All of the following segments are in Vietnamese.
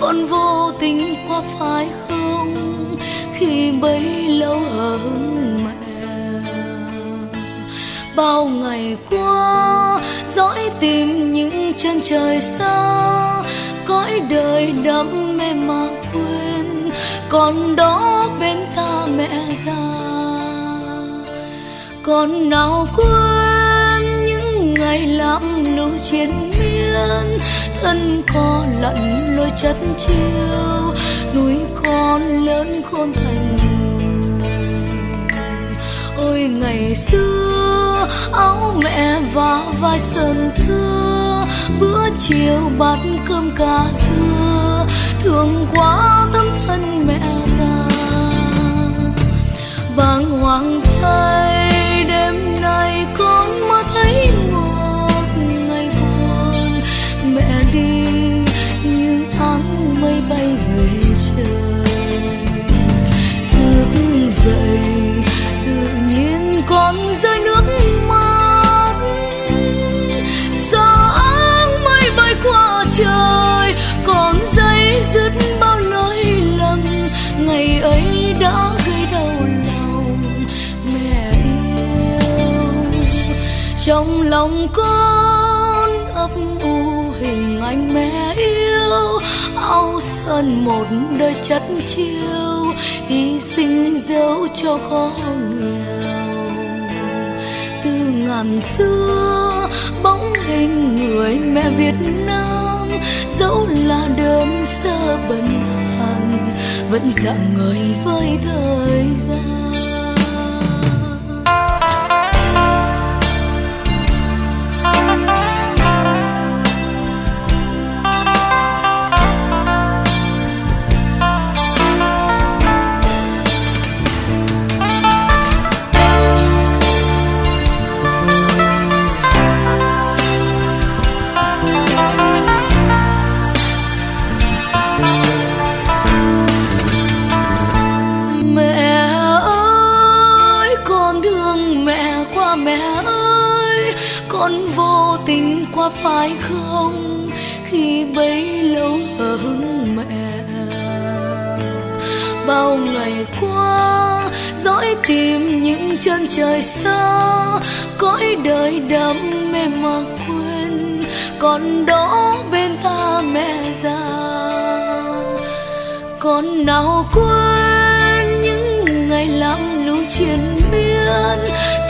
Con vô tình qua phải không khi bấy lâu hờn bao ngày qua, dõi tìm những chân trời xa, cõi đời đắm mê mà quên, còn đó bên ta mẹ già. Còn nào quên những ngày làm lũ chiến miên, thân co lặn lối chất chiêu, núi con lớn khôn thành. Ôi ngày xưa áo mẹ và vai sơn thưa, bữa chiều bát cơm cà dưa. Thương quá tấm thân mẹ già. Bàng hoàng thay, đêm nay con mơ thấy một ngày buồn. Mẹ đi, như áng mây bay về trời. Trong lòng con ấp u hình ảnh mẹ yêu, áo sơn một đời chất chiêu, hy sinh dấu cho khó nghèo. Từ ngàn xưa, bóng hình người mẹ Việt Nam, dẫu là đơn sơ bần hàn vẫn dạng người với thời gian. Vô tình qua phải không khi bấy lâu ở mẹ. Bao ngày qua, dõi tìm những chân trời xa, cõi đời đắm mê mà quên, còn đó bên ta mẹ già. Còn nào quên những ngày làm lũ chiến miên,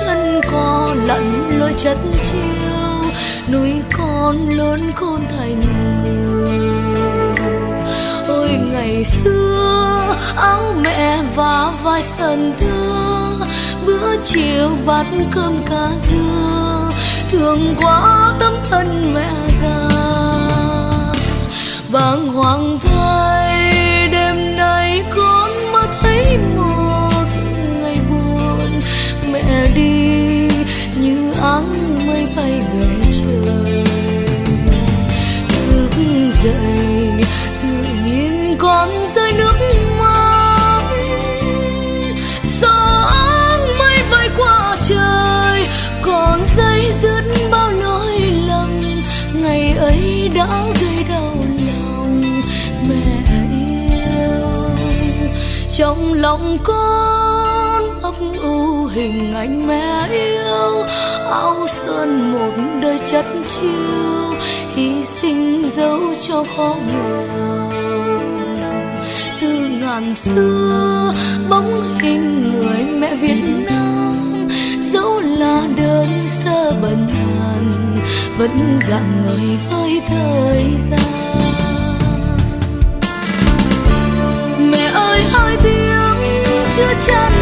thân co lặn lối chất chiêu núi con lớn khôn thành người. Ôi, ngày xưa, áo mẹ và vai sần thương bữa chiều bát cơm cá dưa. Thương quá tấm thân mẹ già, bàng hoàng thay. Dậy tự nhiên con rơi nước mắt gió mây bay qua trời còn dây dứt bao lỗi lầm ngày ấy đã gây đau lòng mẹ yêu trong lòng con hình ảnh mẹ yêu, áo sơn một đời chất chiêu, hy sinh dấu cho khó nghèo từ ngàn xưa, bóng hình người mẹ Việt Nam, dẫu là đơn sơ bần hàn, vẫn dạng người với thời gian. Mẹ ơi, hai tiếng chưa chăn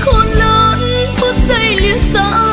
khôn lớn phút giây lìa xa